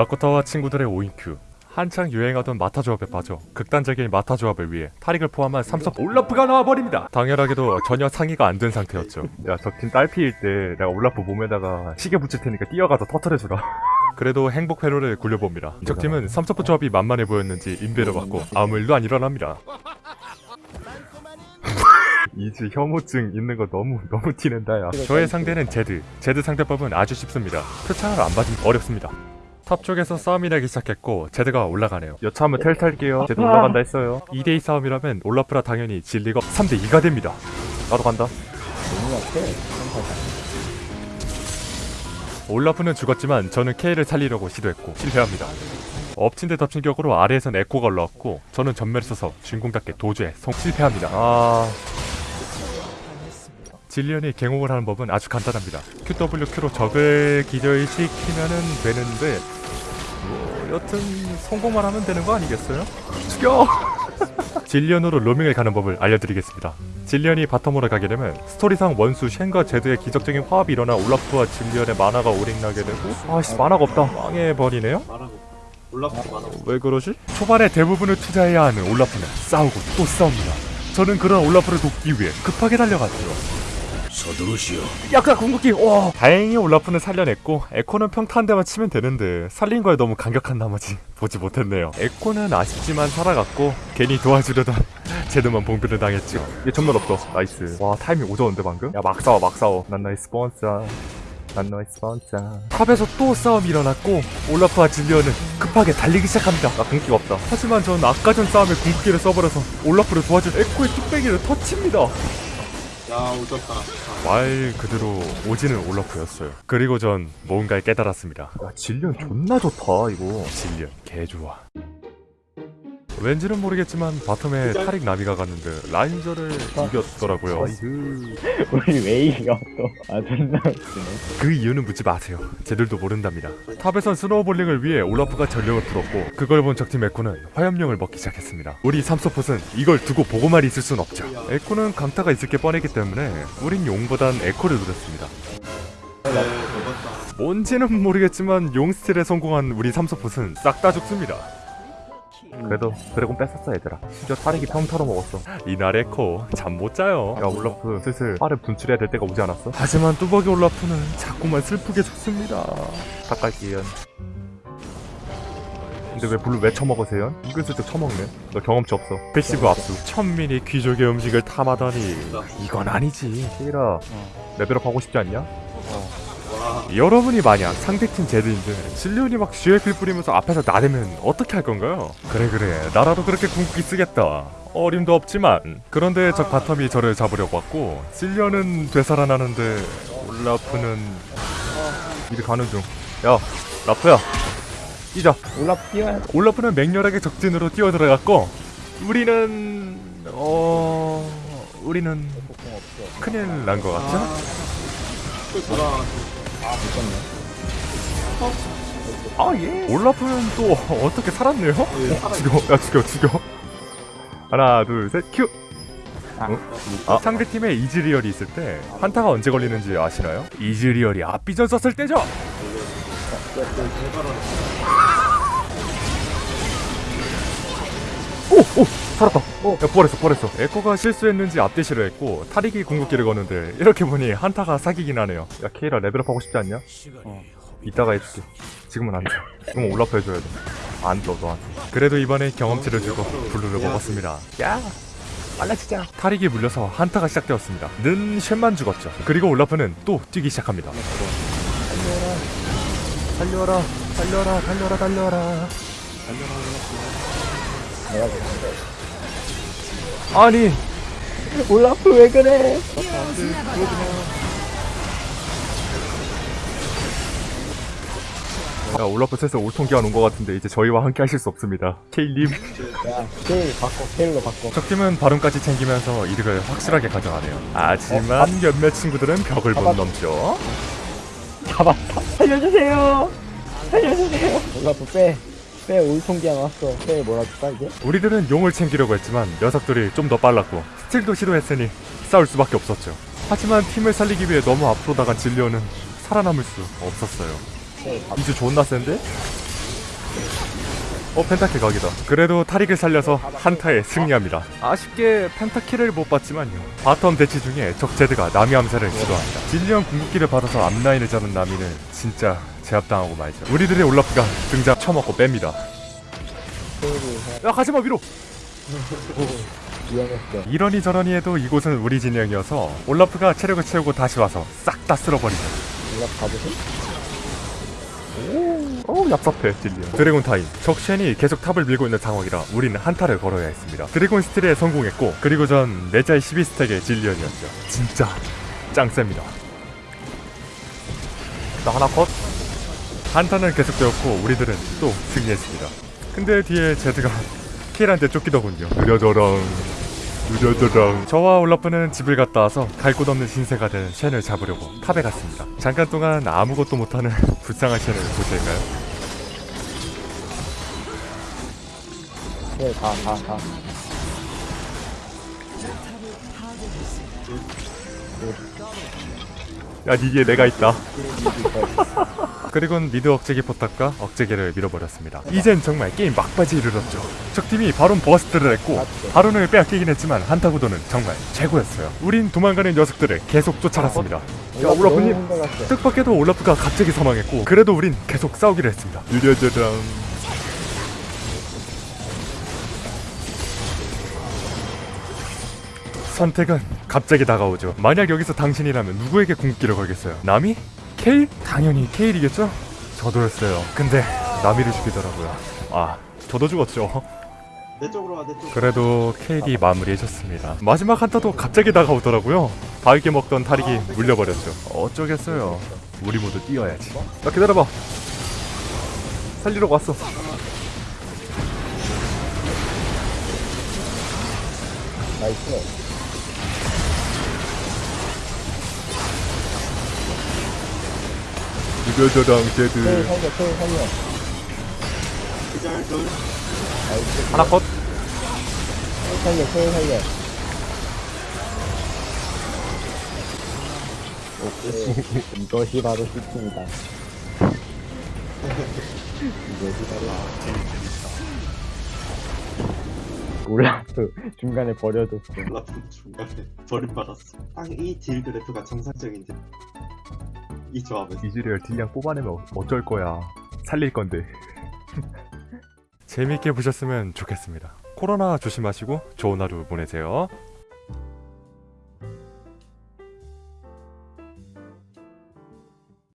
라코타와 친구들의 5인큐. 한창 유행하던 마타 조합에 빠져 극단적인 마타 조합을 위해 타릭을 포함한 삼서폿 올라프가 나와버립니다. 당연하게도 전혀 상의가 안 된 상태였죠. 야 적팀 딸피일 때 내가 올라프 몸에다가 시계 붙일 테니까 뛰어가서 터트려주라. 그래도 행복 회로를 굴려봅니다. 적팀은 삼서폿 조합이 만만해 보였는지 인베를 받고 아무 일도 안 일어납니다. 이즈 혐오증 있는 거 너무 너무 티낸다 야. 저의 상대는 제드. 제드 상대법은 아주 쉽습니다. 표창을 안 받으면 어렵습니다 탑 쪽에서 싸움이 나기 시작했고 제드가 올라가네요 여차하면 텔 탈게요 쟤도 올라간다 했어요 2대2 싸움이라면 올라프라 당연히 질리가 3대2가 됩니다 나도 간다. 올라프는 죽었지만 저는 케일을 살리려고 시도했고 실패합니다. 엎친 데 덮친 격으로 아래에선 에코가 올라왔고 저는 점멸을 써서 주인공답게 도주에 성 실패합니다. 아 질리언이 갱호응을 하는 법은 아주 간단합니다. QWQ로 적을 기절시키면은 되는데 뭐 여튼 성공만 하면 되는 거 아니겠어요? 죽여! 질리언으로 로밍을 가는 법을 알려드리겠습니다. 질리언이 bottom으로 가게 되면 스토리상 원수 쉔과 제드의 기적적인 화합이 일어나 올라프와 질리언의 마나가 오링나게 되고 아씨 마나가 없다 망해버리네요? 왜 그러지? 초반에 대부분을 투자해야 하는 올라프는 싸우고 또 싸웁니다. 저는 그런 올라프를 돕기 위해 급하게 달려갔죠. 서두르시오. 약간 궁극기 와 다행히 올라프는 살려냈고 에코는 평타 한 대만 치면 되는데 살린 거에 너무 감격한 나머지 보지 못했네요. 에코는 아쉽지만 살아갔고 괜히 도와주려던 제드만 봉변을 당했죠. 얘 점멸 없어. nice. 와 타이밍 오졌는데 방금? 야 막 싸워 막 싸워. 난 너의 스폰서. 난 너의 스폰서. 탑에서 또 싸움이 일어났고 올라프와 질리언은 급하게 달리기 시작합니다. 나 궁기가 없다. 하지만 전 아까 전 싸움에 궁극기를 써버려서 올라프를 도와줄 에코의 뚝배기를 터칩니다 야 오졌다. 말 그대로 오지는 올라프였어요. 그리고 전 뭔가를 깨달았습니다. 야 질리언 존나 좋다 이거. 질리언 개좋아 왠지는 모르겠지만 bottom에 타릭 나미가 갔는데 라인전을 이겼더라고요. 우리 웨이가 또, 아, 존나. 그 이유는 묻지 마세요. 쟤들도 모른답니다. 탑에선 snowballing을 위해 올라프가 전령을 풀었고 그걸 본 적팀 에코는 화염룡을 먹기 시작했습니다. 우리 삼서폿은 이걸 두고 보고만 있을 순 없죠. 에코는 강타가 있을 게 뻔했기 때문에 우린 용보단 에코를 노렸습니다. 네. 뭔지는 모르겠지만 용 steal에 성공한 우리 삼서폿은 싹 다 죽습니다 그래도 드래곤 뺐었어 얘들아. 심지어 타릭이 평타로 먹었어. 이날 에코 잠 못 자요. 야 올라프 슬슬 빨을 분출해야 될 때가 오지 않았어? 하지만 뚜벅이 올라프는 자꾸만 슬프게 죽습니다. 닦갈게요 근데 왜 블루 왜 처먹으세요? 은근슬쩍 처먹네. 너 경험치 없어. passive 압수. 천민이 귀족의 음식을 탐하다니 이건 아니지. 케일아 레벨업 하고 싶지 않냐? 와. 여러분이 만약 상대팀 제드인데 질리언이 막 쥐에필 뿌리면서 앞에서 나대면 어떻게 할 건가요? 그래 그래 나라도 그렇게 궁극기 쓰겠다 어림도 없지만 그런데 적 bottom이 저를 잡으려고 왔고 질리언은 되살아나는데 올라프는 미리 가는 중야 라프야 뛰자 올라프 뛰어야 올라프는 맹렬하게 적진으로 뛰어들어갔고 우리는 어... 우리는. 큰일 난 것 같죠? 또 돌아. 아, 미쳤네. 아 예. 올라프는 또 어떻게 살았네요? 어, 죽여, 야 죽여, 죽여. 하나, 둘, 셋, 큐. 어? 상대팀에 이즈리얼이 있을 때 한타가 언제 걸리는지 아시나요? 이즈리얼이 앞비전 썼을 때죠. 오! 오! 살았다 오! 야 부활했어 부활했어 에코가 실수했는지 앞대시를 했고 타릭이 궁극기를 거는데 이렇게 보니 한타가 사기긴 하네요. 야 케일아 레벨업 하고 싶지 않냐? 어 이따가 해줄게 지금은 안돼 지금은 올라프 해줘야 돼안줘 너한테 그래도 이번에 경험치를 주고 블루를 먹었습니다. 야! 빨라지자. 타릭이 물려서 한타가 시작되었습니다. 는 쉔만 죽었죠. 그리고 올라프는 또 뛰기 시작합니다. 달려라 달려라 달려라 달려라 내가 그랬는데. 아니 올라프 왜 그래? 야 올라프 슬슬 올통 기한 온 것 같은데 이제 저희와 함께 하실 수 없습니다 케이님 야, 테일 바꿔, 테일로 바꿔. 적팀은 발언까지 챙기면서 이득을 확실하게 가져가네요. 하지만 몇몇 친구들은 벽을 못 넘죠. 잡았다. 살려주세요! 살려주세요! 올라프 빼. 빼, 올통기한 왔어. 빼, 몰아줄까, 이제? 우리들은 용을 챙기려고 했지만 녀석들이 좀 더 빨랐고 스틸도 시도했으니 싸울 수밖에 없었죠. 하지만 팀을 살리기 위해 너무 앞으로 나간 진리오는 살아남을 수 없었어요. 이제 존나 센데? 어 펜타킬 각이다 그래도 타릭을 살려서 한타에 승리합니다 아쉽게 펜타킬을 못 봤지만요 bottom 대치 중에 적 제드가 나미 암살을 시도합니다 질리언 궁극기를 받아서 앞라인을 잡은 나미는 진짜 제압당하고 말죠. 우리들의 올라프가 등장 쳐먹고 뺍니다. 야 가지마 위로. 이러니 저러니 해도 이곳은 우리 진영이어서 올라프가 체력을 채우고 다시 와서 싹 다 쓸어버리죠. 올라프 보세요. 어우 얍삽해 질리언. 드래곤 타임. 적쉔이 계속 탑을 밀고 있는 상황이라 우리는 한타를 걸어야 했습니다. 드래곤 steal에 성공했고 그리고 전 메자이 12스택의 질리언이었죠. 진짜 짱셉니다. 나 하나 컷 한타는 계속되었고 우리들은 또 승리했습니다 근데 뒤에 제드가 킬한테 쫓기더군요 느려져랑 느려져랑 저와 올라프는 집을 갔다 와서 갈 곳 없는 신세가 된 쉔을 잡으려고 탑에 갔습니다 잠깐 동안 아무것도 못하는 불쌍한 쉔을 보실까요? 네, 가, 가, 가. 야 니기에 내가 있다. 그리고는 미드 억제기 포탑과 억제기를 밀어버렸습니다. 이젠 정말 게임 막바지에 이르렀죠. 적팀이 바론 burst를 했고 바론을 빼앗기긴 했지만 한타 구도는 정말 최고였어요. 우린 도망가는 녀석들을 계속 쫓아갔습니다. 야 올라프님. 올라프. 뜻밖에도 올라프가 갑자기 사망했고 그래도 우린 계속 싸우기로 했습니다. 느려져랑 선택은 갑자기 다가오죠. 만약 여기서 당신이라면 누구에게 궁극기를 걸겠어요? 나미? 케일? 당연히 케일이겠죠? 저도였어요. 근데 나미를 죽이더라고요. 아 저도 죽었죠. 내 쪽으로 와, 내 쪽. 그래도 케일이 마무리해줬습니다. 마지막 한타도 갑자기 다가오더라고요. 바위게 먹던 타릭이 물려버렸죠. 어쩌겠어요. 우리 모두 뛰어야지. 나 기다려봐. 살리러 왔어. 나이스. 체일 제드 살려, 살려. 하나 컷 체일 살려, 살려. 오케이. 이것이 바로 시팀이다. 이것이 바로. 올라프 중간에 버려줬어. 올라프 중간에 버림받았어. 딱 이 딜 그래프가 정상적인 딜. 이 조합에서. 이즈리얼 딜량 뽑아내면 어쩔 거야. 살릴 건데. 재밌게 보셨으면 좋겠습니다. 코로나 조심하시고 좋은 하루 보내세요